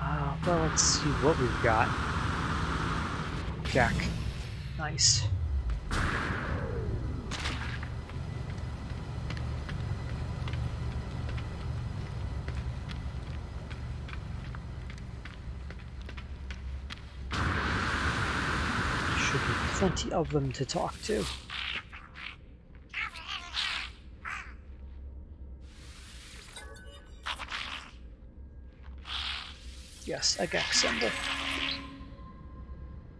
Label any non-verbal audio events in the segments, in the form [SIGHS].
Uh, well, let's see what we've got. Jack. Nice. Should be plenty of them to talk to. A Gek symbol.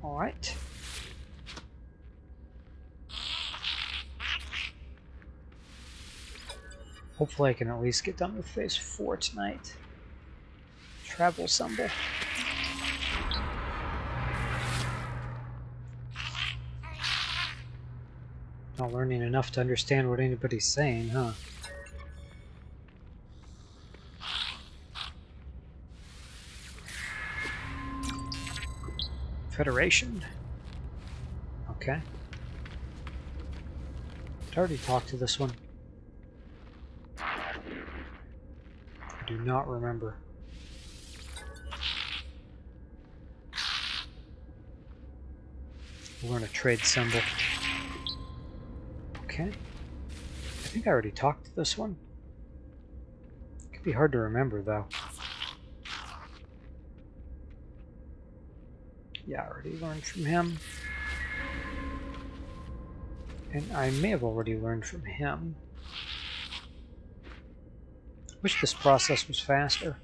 Alright. Hopefully I can at least get done with phase 4 tonight. Travel symbol. Not learning enough to understand what anybody's saying, huh? Federation. Okay. I already talked to this one. I do not remember. learn a trade symbol. Okay. I think I already talked to this one. It Could be hard to remember though. Yeah, I already learned from him. And I may have already learned from him. Wish this process was faster.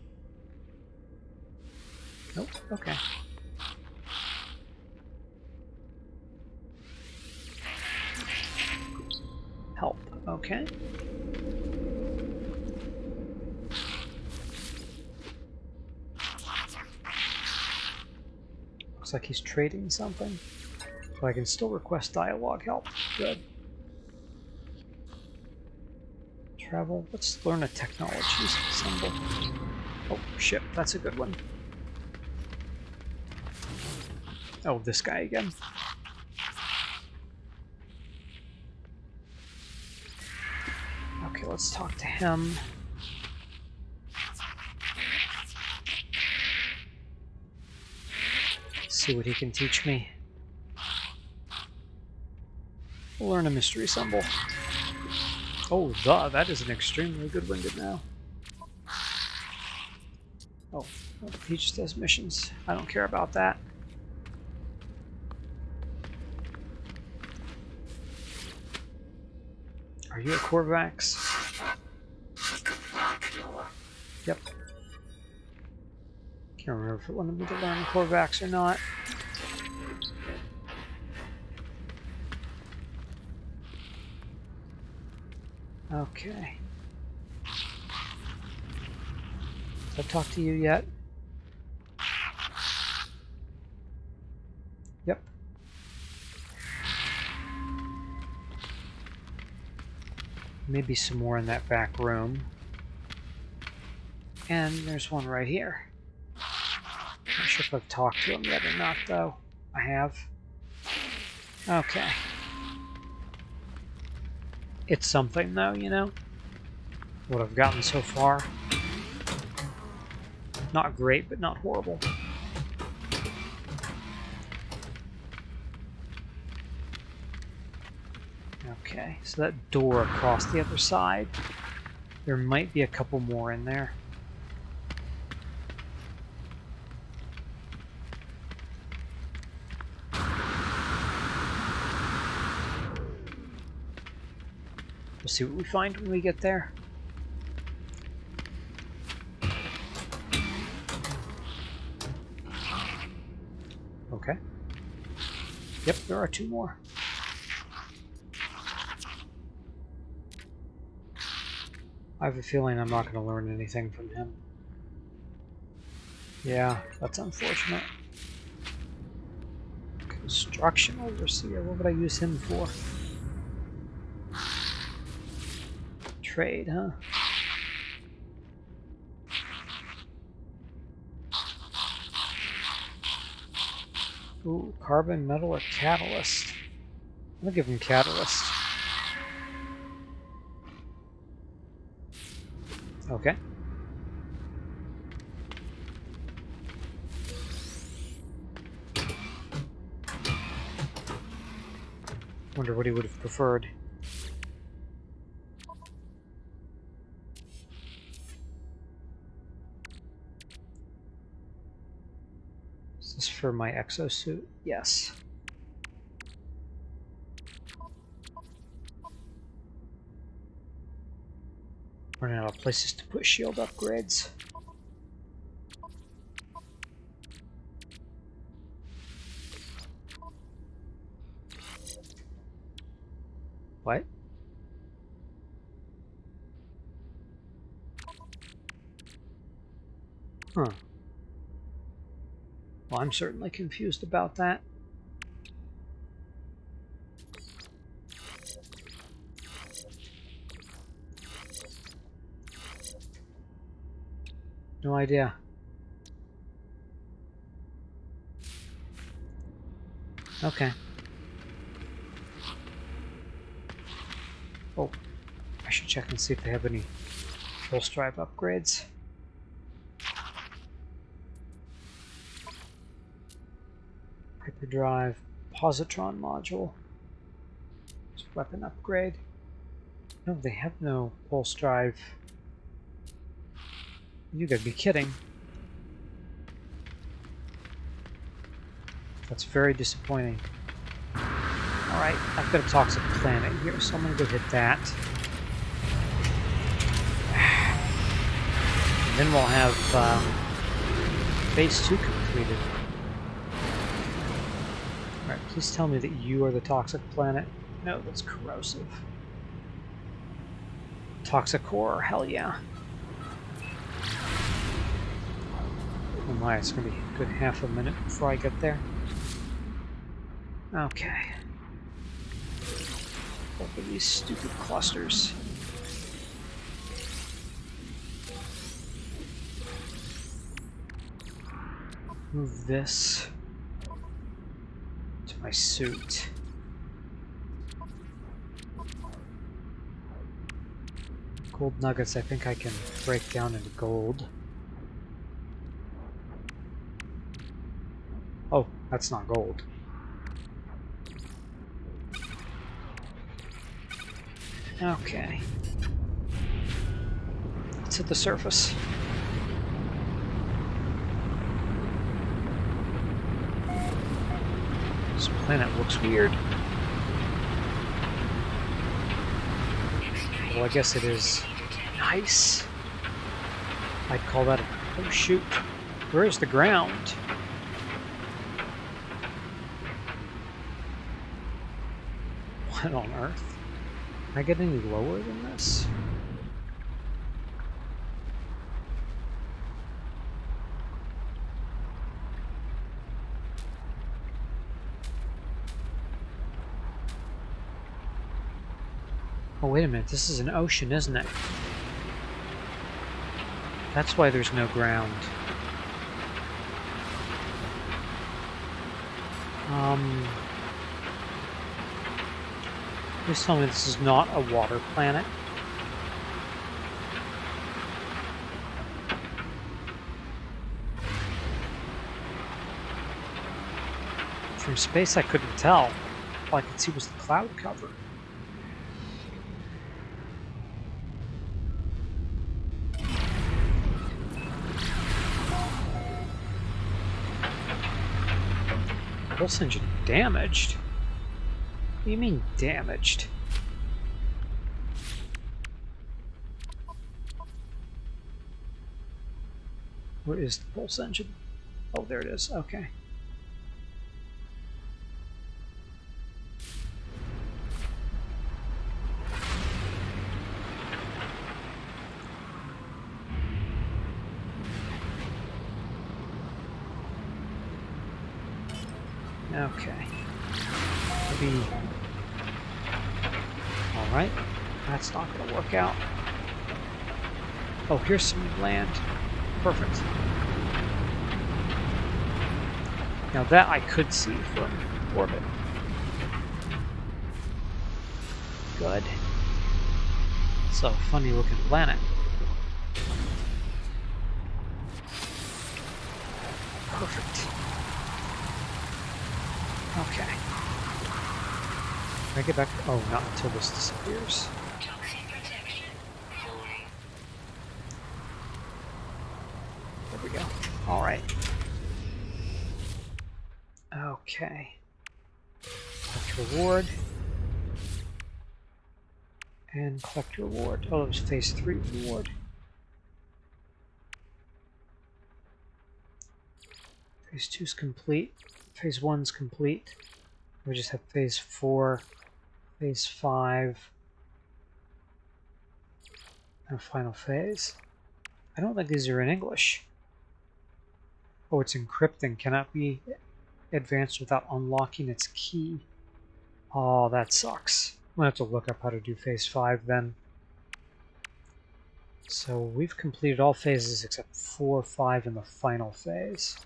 Nope, okay. Help, okay. Like he's trading something. But I can still request dialogue help. Good. Travel. Let's learn a technologies symbol. Oh, shit. That's a good one. Oh, this guy again. Okay, let's talk to him. See what he can teach me. Learn a mystery symbol. Oh, the, that is an extremely good one now. Oh, he just does missions. I don't care about that. Are you a Korvax? Can't remember if it wanted me to learn Korvax or not. Okay. Have I talked to you yet? Yep. Maybe some more in that back room. And there's one right here. Not sure if I've talked to him yet or not, though. I have. Okay. It's something, though, you know? What I've gotten so far. Not great, but not horrible. Okay, so that door across the other side, there might be a couple more in there. We'll see what we find when we get there. Okay. Yep, there are two more. I have a feeling I'm not going to learn anything from him. Yeah, that's unfortunate. Construction overseer, what would I use him for? trade, huh? Ooh, carbon, metal, or catalyst. I'm gonna give him catalyst. Okay. Wonder what he would have preferred. Is this for my exosuit? Yes. Running out of places to put shield upgrades. What? Huh. Well, I'm certainly confused about that. No idea. Okay. Oh, I should check and see if they have any pulse drive upgrades. Hyperdrive positron module. weapon upgrade. No, they have no pulse drive. You gotta be kidding. That's very disappointing. Alright, I've got a toxic planet here, so I'm gonna go hit that. [SIGHS] And then we'll have um, phase 2 completed. Please tell me that you are the toxic planet. No, that's corrosive. Toxic core, hell yeah. Oh my, it's gonna be a good half a minute before I get there. Okay. Open these stupid clusters. Move this my suit. Gold nuggets I think I can break down into gold. Oh, that's not gold. Okay. Let's hit the surface. This planet looks weird. Well, I guess it is nice. I'd call that a... Oh, shoot. Where is the ground? What on earth? Can I get any lower than this? Wait a minute. This is an ocean, isn't it? That's why there's no ground. Um... Please tell me this is not a water planet. From space I couldn't tell. All I could see was the cloud cover. Pulse engine damaged? What do you mean damaged? Where is the pulse engine? Oh, there it is. Okay. Okay. Out. Oh, here's some land. Perfect. Now that I could see from orbit. Good. It's a funny looking planet. Perfect. Okay. Can I get back? Oh, not until this disappears. There we go. All right. Okay. Collect reward. And collect reward. Oh, it was phase three reward. Phase two's complete. Phase one's complete. We just have phase four, phase five, and final phase. I don't think these are in English. Oh, it's encrypting. Cannot be advanced without unlocking its key. Oh, that sucks. I'm gonna have to look up how to do phase 5 then. So we've completed all phases except 4, 5, and the final phase.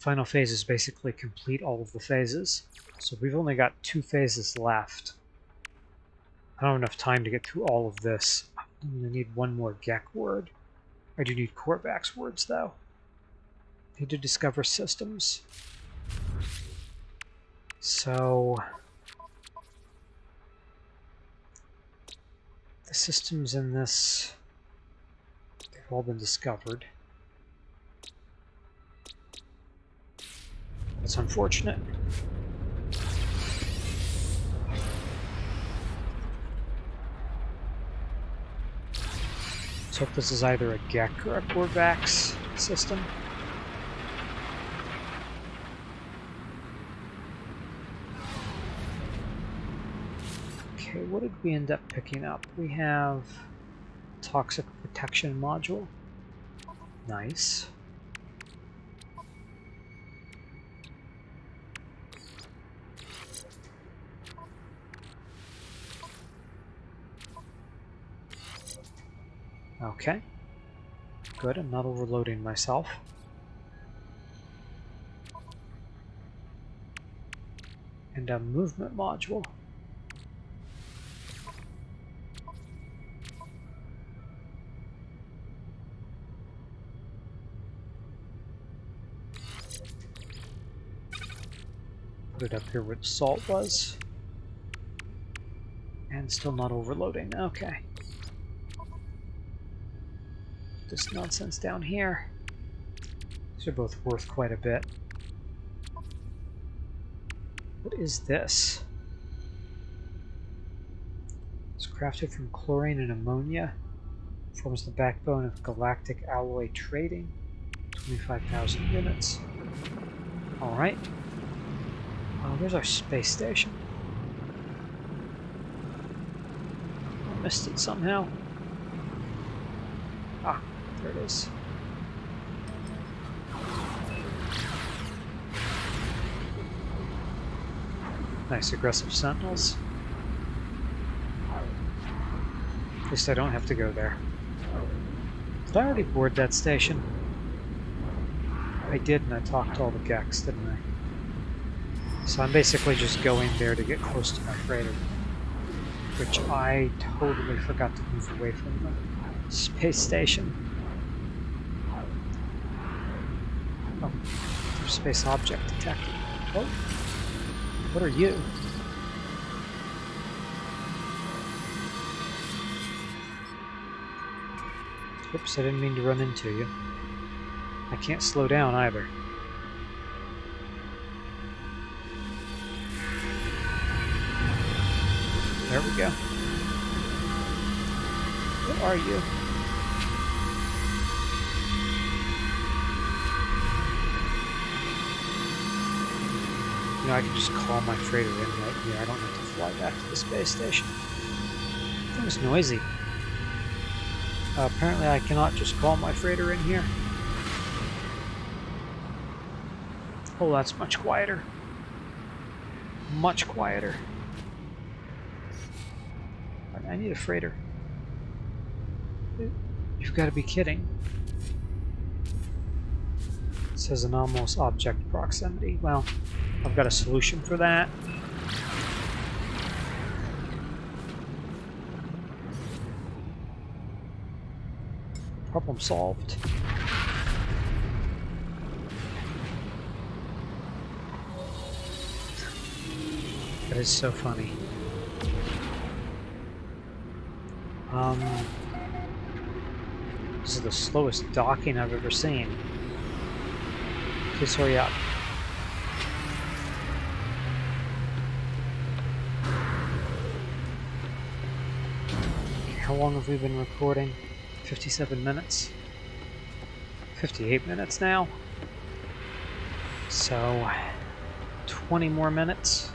Final phase is basically complete all of the phases. So we've only got two phases left. I don't have enough time to get through all of this. I'm going to need one more Gek word. I do need Korvax words, though. Need to discover systems. So... The systems in this, they've all been discovered. That's unfortunate. Let's hope this is either a Gek or a Korvax system. Okay, what did we end up picking up? We have toxic protection module. Nice. Okay. Good, I'm not overloading myself. And a movement module. Up here where the salt was. And still not overloading. Okay this nonsense down here. These are both worth quite a bit. What is this? It's crafted from chlorine and ammonia. Forms the backbone of galactic alloy trading. 25,000 units. Alright. There's our space station. I missed it somehow. Ah, there it is. Nice aggressive sentinels. At least I don't have to go there. Did I already board that station? I did, and I talked to all the Geks, didn't I? So I'm basically just going there to get close to my freighter. Which I totally forgot to move away from the space station. Oh, space object detected. Oh, what are you? Oops, I didn't mean to run into you. I can't slow down either. There we go. Who are you? know, I can just call my freighter in right here. I don't have to fly back to the space station. It was noisy. Uh, apparently I cannot just call my freighter in here. Oh, that's much quieter. Much quieter. I need a freighter. You've got to be kidding. It says anomalous object proximity. Well, I've got a solution for that. Problem solved. Gotta so funny. Um, this is the slowest docking I've ever seen. Please hurry up. How long have we been recording? 57 minutes? 58 minutes now? So, 20 more minutes?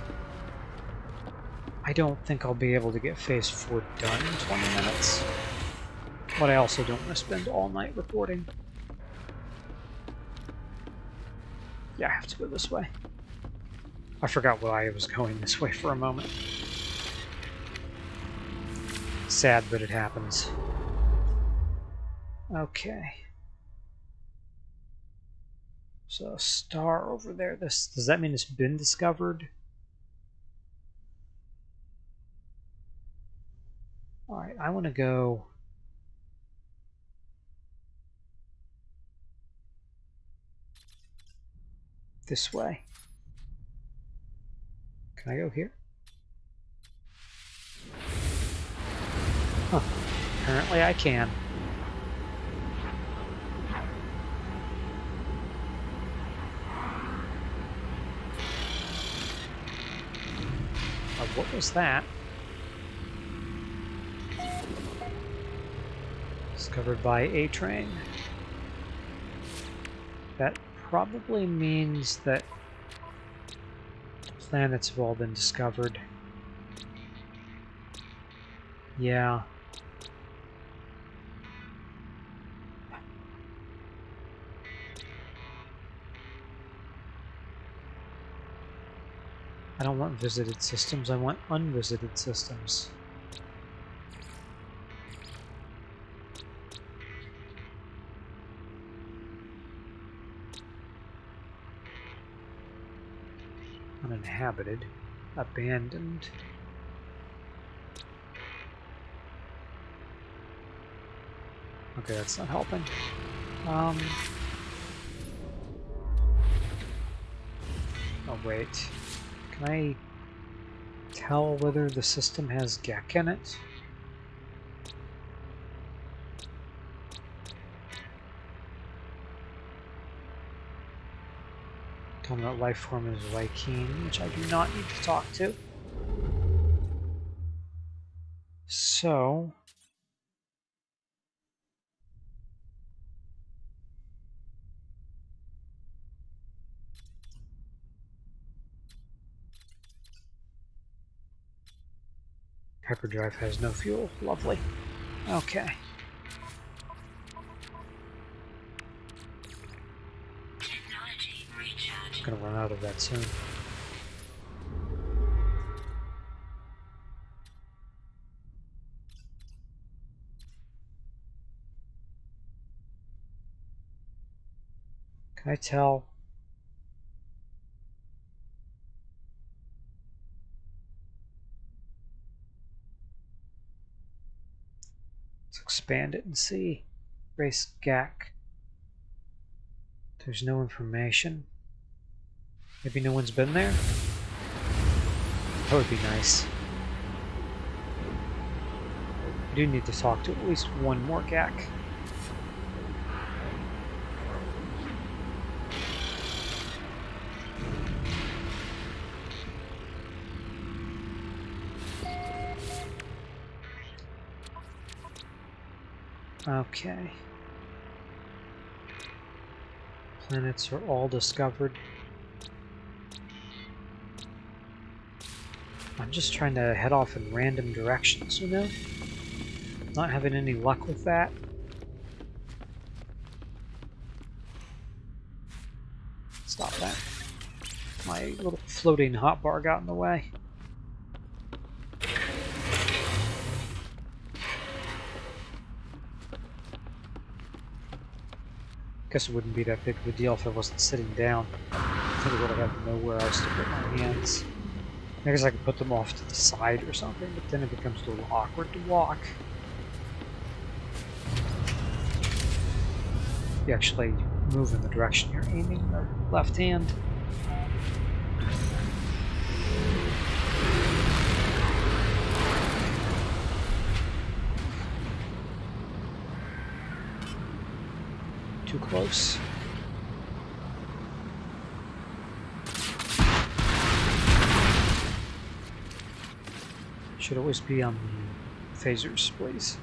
Don't think I'll be able to get phase 4 done in 20 minutes. But I also don't want to spend all night recording. Yeah, I have to go this way. I forgot why I was going this way for a moment. Sad, but it happens. Okay. So a star over there. This does that mean it's been discovered? I want to go. This way. Can I go here? Huh. Apparently I can. Uh, what was that? Discovered by A-Train. That probably means that planets have all been discovered. Yeah. I don't want visited systems, I want unvisited systems. Uninhabited, abandoned. Okay, that's not helping. Um, oh wait. Can I tell whether the system has Gek in it? Dominant life form is Vy'keen, which I do not need to talk to. So, Hyperdrive has no fuel. Lovely. Okay. Gonna run out of that soon. Can I tell Let's expand it and see. Race Gek. There's no information. Maybe no one's been there? That would be nice. I do need to talk to at least one more Gek. Okay. Planets are all discovered. I'm just trying to head off in random directions, you know? Not having any luck with that. Stop that. My little floating hotbar got in the way. guess it wouldn't be that big of a deal if I wasn't sitting down. I think I would have nowhere else to put my hands. I guess I could put them off to the side or something, but then it becomes a little awkward to walk. You actually move in the direction you're aiming the left hand. Too close. Should always be on the phasers, please.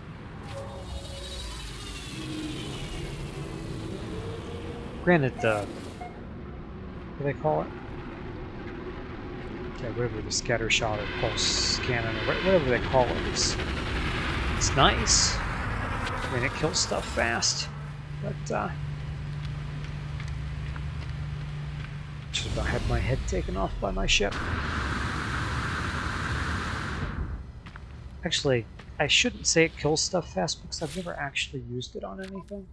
Granted, the what do they call it? Yeah, whatever the scatter shot or pulse cannon or whatever they call it is, it's nice. I mean, it kills stuff fast, but uh, just about had my head taken off by my ship. Actually, I shouldn't say it kills stuff fast because I've never actually used it on anything.